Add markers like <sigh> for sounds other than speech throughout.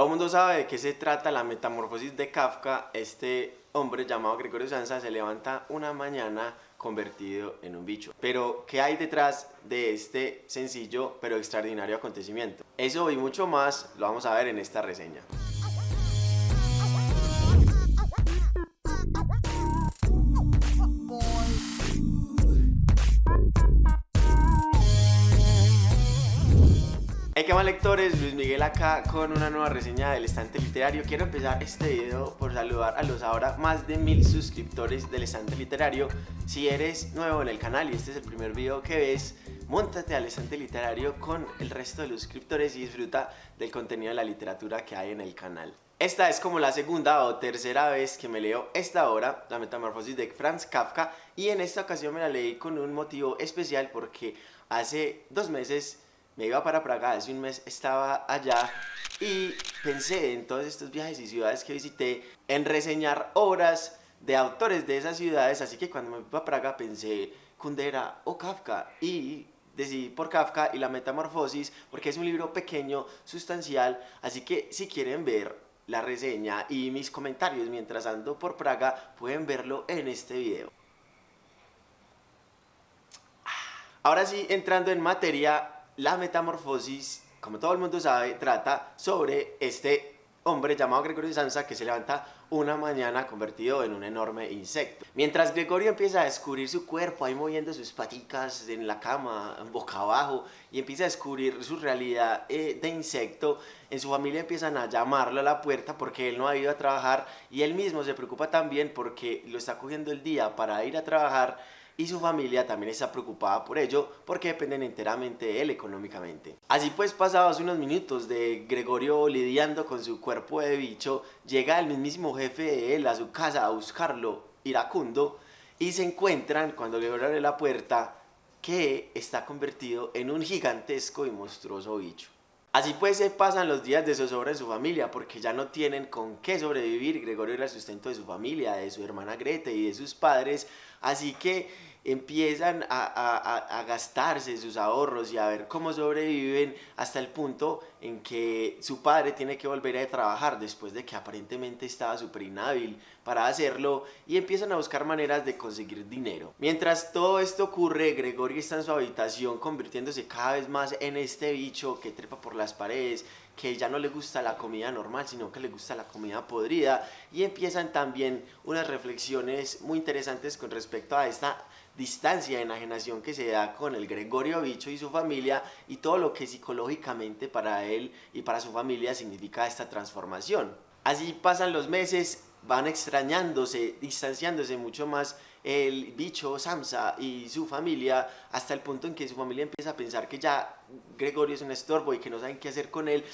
Todo el mundo sabe de qué se trata la metamorfosis de Kafka. Este hombre llamado Gregorio Sansa se levanta una mañana convertido en un bicho. Pero, ¿qué hay detrás de este sencillo pero extraordinario acontecimiento? Eso y mucho más lo vamos a ver en esta reseña. Hey, ¿qué más lectores? Luis Miguel acá con una nueva reseña del estante literario. Quiero empezar este video por saludar a los ahora más de mil suscriptores del estante literario. Si eres nuevo en el canal y este es el primer video que ves, montate al estante literario con el resto de los suscriptores y disfruta del contenido de la literatura que hay en el canal. Esta es como la segunda o tercera vez que me leo esta obra, La Metamorfosis de Franz Kafka, y en esta ocasión me la leí con un motivo especial porque hace dos meses me iba para Praga, hace un mes estaba allá y pensé en todos estos viajes y ciudades que visité en reseñar obras de autores de esas ciudades, así que cuando me fui a Praga pensé Kundera o Kafka y decidí por Kafka y la metamorfosis porque es un libro pequeño, sustancial, así que si quieren ver la reseña y mis comentarios mientras ando por Praga pueden verlo en este video. Ahora sí, entrando en materia, la metamorfosis, como todo el mundo sabe, trata sobre este hombre llamado Gregorio Sansa que se levanta una mañana convertido en un enorme insecto. Mientras Gregorio empieza a descubrir su cuerpo, ahí moviendo sus paticas en la cama, boca abajo, y empieza a descubrir su realidad eh, de insecto, en su familia empiezan a llamarlo a la puerta porque él no ha ido a trabajar y él mismo se preocupa también porque lo está cogiendo el día para ir a trabajar y su familia también está preocupada por ello porque dependen enteramente de él económicamente. Así pues, pasados unos minutos de Gregorio lidiando con su cuerpo de bicho, llega el mismísimo jefe de él a su casa a buscarlo, iracundo, y se encuentran cuando Gregorio abre la puerta que está convertido en un gigantesco y monstruoso bicho. Así pues se pasan los días de zozobra en su familia porque ya no tienen con qué sobrevivir. Gregorio era el sustento de su familia, de su hermana Grete y de sus padres. Así que empiezan a, gastarse sus ahorros y a ver cómo sobreviven hasta el punto en que su padre tiene que volver a trabajar después de que aparentemente estaba súper inhábil para hacerlo y empiezan a buscar maneras de conseguir dinero. Mientras todo esto ocurre, Gregorio está en su habitación convirtiéndose cada vez más en este bicho que trepa por las paredes, que ya no le gusta la comida normal, sino que le gusta la comida podrida y empiezan también unas reflexiones muy interesantes con respecto a esta distancia de enajenación que se da con el Gregorio Bicho y su familia y todo lo que psicológicamente para él y para su familia significa esta transformación. Así pasan los meses, van extrañándose, distanciándose mucho más el bicho Samsa y su familia hasta el punto en que su familia empieza a pensar que ya Gregorio es un estorbo y que no saben qué hacer con él.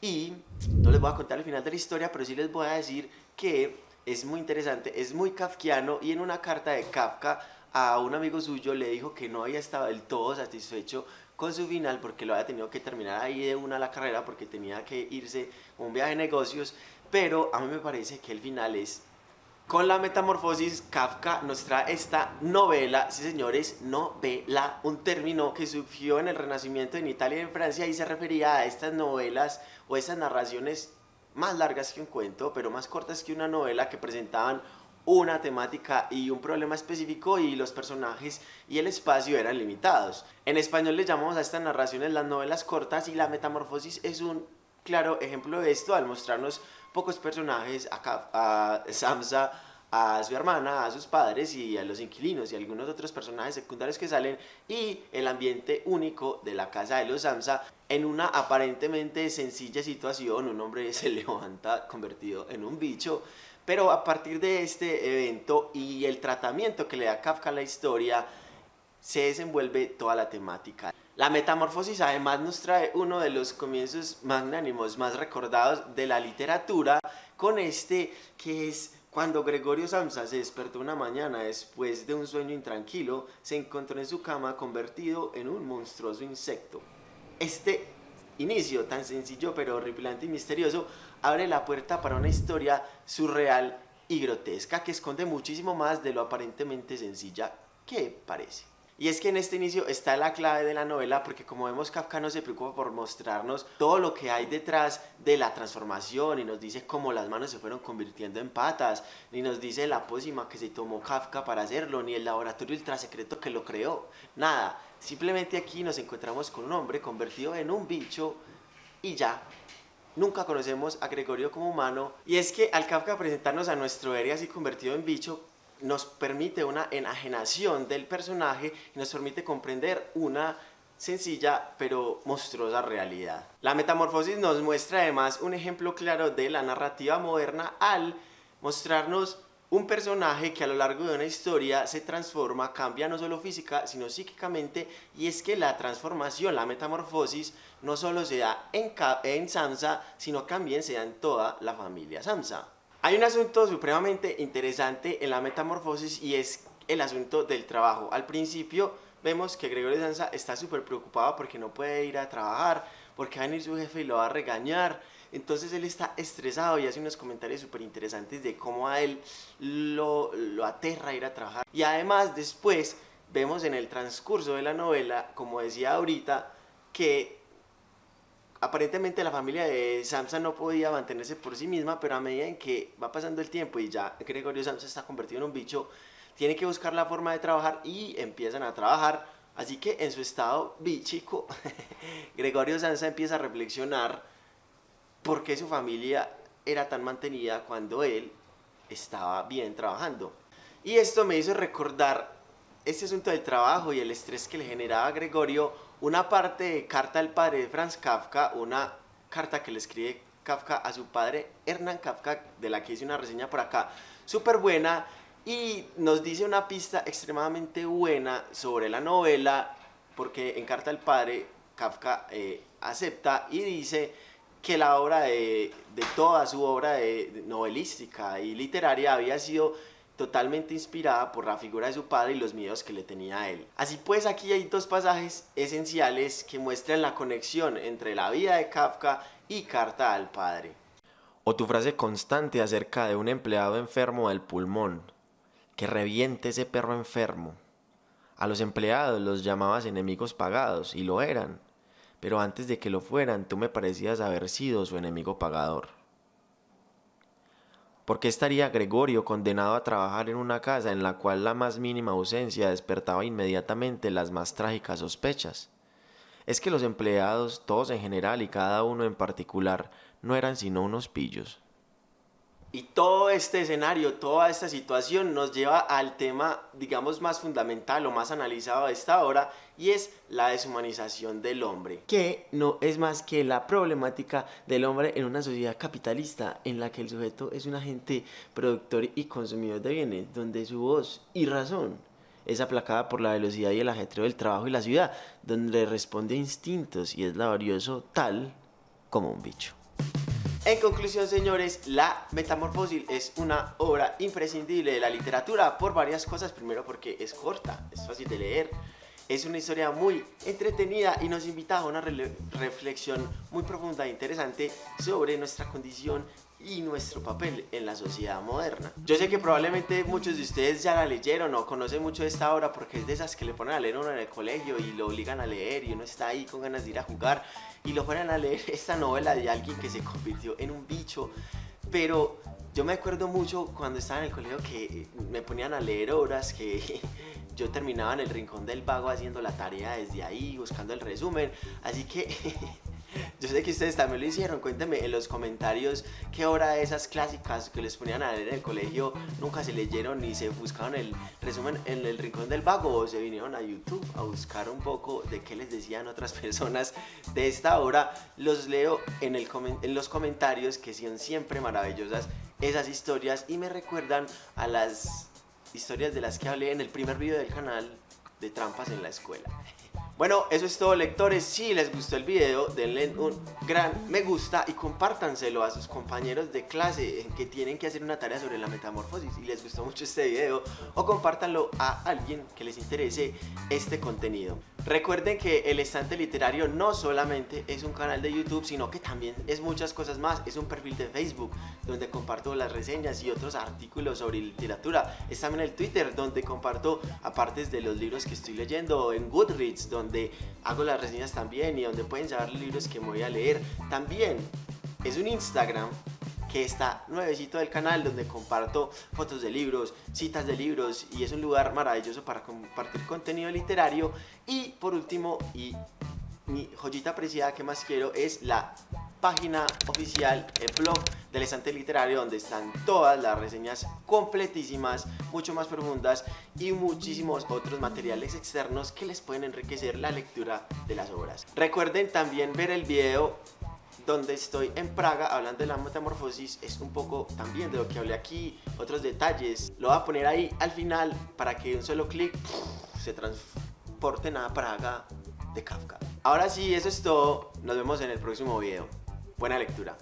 Y no les voy a contar el final de la historia pero sí les voy a decir que es muy interesante, es muy kafkiano y en una carta de Kafka a un amigo suyo le dijo que no había estado del todo satisfecho con su final porque lo había tenido que terminar ahí de una la carrera porque tenía que irse a un viaje de negocios, pero a mí me parece que el final es con la metamorfosis, Kafka nos trae esta novela, sí señores, novela, un término que surgió en el Renacimiento en Italia y en Francia y se refería a estas novelas o estas narraciones más largas que un cuento, pero más cortas que una novela que presentaban una temática y un problema específico y los personajes y el espacio eran limitados. En español le llamamos a estas narraciones las novelas cortas y la metamorfosis es un claro ejemplo de esto al mostrarnos pocos personajes, a, a Samsa, a su hermana, a sus padres y a los inquilinos y algunos otros personajes secundarios que salen y el ambiente único de la casa de los Samsa en una aparentemente sencilla situación, un hombre <laughs> se levanta convertido en un bicho pero a partir de este evento y el tratamiento que le da Kafka a la historia, se desenvuelve toda la temática. La metamorfosis además nos trae uno de los comienzos magnánimos más recordados de la literatura, con este que es cuando Gregorio Samsa se despertó una mañana después de un sueño intranquilo, se encontró en su cama convertido en un monstruoso insecto. Este inicio tan sencillo pero horripilante y misterioso abre la puerta para una historia surreal y grotesca que esconde muchísimo más de lo aparentemente sencilla que parece. Y es que en este inicio está la clave de la novela porque como vemos Kafka no se preocupa por mostrarnos todo lo que hay detrás de la transformación y nos dice cómo las manos se fueron convirtiendo en patas, ni nos dice la pócima que se tomó Kafka para hacerlo, ni el laboratorio ultra secreto que lo creó, nada. Simplemente aquí nos encontramos con un hombre convertido en un bicho y ya. Nunca conocemos a Gregorio como humano y es que al Kafka presentarnos a nuestro héroe así convertido en bicho, nos permite una enajenación del personaje y nos permite comprender una sencilla pero monstruosa realidad. La metamorfosis nos muestra además un ejemplo claro de la narrativa moderna al mostrarnos un personaje que a lo largo de una historia se transforma, cambia no solo física sino psíquicamente y es que la transformación, la metamorfosis no solo se da en, en Samsa sino también se da en toda la familia Samsa. Hay un asunto supremamente interesante en la metamorfosis y es el asunto del trabajo. Al principio vemos que Gregorio Sansa está súper preocupado porque no puede ir a trabajar, porque va a venir su jefe y lo va a regañar. Entonces él está estresado y hace unos comentarios súper interesantes de cómo a él lo, aterra ir a trabajar. Y además después vemos en el transcurso de la novela, como decía ahorita, que aparentemente la familia de Samsa no podía mantenerse por sí misma, pero a medida en que va pasando el tiempo y ya Gregorio Samsa está convertido en un bicho, tiene que buscar la forma de trabajar y empiezan a trabajar. Así que en su estado bichico, <laughs> Gregorio Samsa empieza a reflexionar por qué su familia era tan mantenida cuando él estaba bien trabajando. Y esto me hizo recordar este asunto del trabajo y el estrés que le generaba a Gregorio una parte de Carta al padre de Franz Kafka, una carta que le escribe Kafka a su padre Hernán Kafka, de la que hice una reseña por acá, súper buena, y nos dice una pista extremadamente buena sobre la novela, porque en Carta al padre Kafka eh, acepta y dice que la obra de, toda su obra novelística y literaria había sido totalmente inspirada por la figura de su padre y los miedos que le tenía a él. Así pues aquí hay dos pasajes esenciales que muestran la conexión entre la vida de Kafka y Carta al Padre. O tu frase constante acerca de un empleado enfermo del pulmón, que reviente ese perro enfermo. A los empleados los llamabas enemigos pagados, y lo eran, pero antes de que lo fueran tú me parecías haber sido su enemigo pagador. ¿Por qué estaría Gregorio condenado a trabajar en una casa en la cual la más mínima ausencia despertaba inmediatamente las más trágicas sospechas? Es que los empleados, todos en general y cada uno en particular, no eran sino unos pillos. Y todo este escenario, toda esta situación nos lleva al tema, digamos, más fundamental o más analizado de esta obra y es la deshumanización del hombre, que no es más que la problemática del hombre en una sociedad capitalista en la que el sujeto es un agente productor y consumidor de bienes, donde su voz y razón es aplacada por la velocidad y el ajetreo del trabajo y la ciudad, donde responde a instintos y es laborioso tal como un bicho. En conclusión, señores, La Metamorfosis es una obra imprescindible de la literatura por varias cosas. Primero porque es corta, es fácil de leer, es una historia muy entretenida y nos invita a una reflexión muy profunda e interesante sobre nuestra condición y nuestro papel en la sociedad moderna. Yo sé que probablemente muchos de ustedes ya la leyeron o conocen mucho esta obra porque es de esas que le ponen a leer uno en el colegio y lo obligan a leer y uno está ahí con ganas de ir a jugar y lo ponen a leer <laughs> esta novela de alguien que se convirtió en un bicho. Pero yo me acuerdo mucho cuando estaba en el colegio que me ponían a leer obras que <laughs> yo terminaba en el rincón del vago haciendo la tarea desde ahí, buscando el resumen. Así que <laughs> yo sé que ustedes también lo hicieron. Cuéntenme en los comentarios qué hora de esas clásicas que les ponían a leer en el colegio nunca se leyeron ni se buscaron el resumen en el rincón del vago o se vinieron a YouTube a buscar un poco de qué les decían otras <laughs> personas de esta obra. Los leo en, el en los comentarios que son siempre maravillosas esas historias y me recuerdan a las historias de las que hablé en el primer video del canal de trampas en la escuela. Bueno, eso es todo lectores, si les gustó el video denle un gran me gusta y compártanselo a sus compañeros de clase que tienen que hacer una tarea sobre la metamorfosis si les gustó mucho este video o compártanlo a alguien que les interese este contenido. Recuerden que El Estante Literario no solamente es un canal de YouTube, sino que también es muchas cosas más. Es un perfil de Facebook donde comparto las reseñas y otros artículos sobre literatura. Es también el Twitter donde comparto apartes de los libros que estoy leyendo. En Goodreads donde hago las reseñas también y donde pueden saber los libros que voy a leer. También es un Instagram que está nuevecito del canal donde comparto fotos de libros, citas de libros y es un lugar maravilloso para compartir contenido literario y por último y mi joyita apreciada que más quiero es la página oficial, el blog del estante literario donde están todas las reseñas completísimas, mucho más profundas y muchísimos otros materiales externos que les pueden enriquecer la lectura de las obras. Recuerden también ver el video donde estoy en Praga hablando de la metamorfosis es un poco también de lo que hablé aquí, otros detalles. Lo voy a poner ahí al final para que un solo clic se transporten a Praga de Kafka. Ahora sí, eso es todo. Nos vemos en el próximo video. Buena lectura.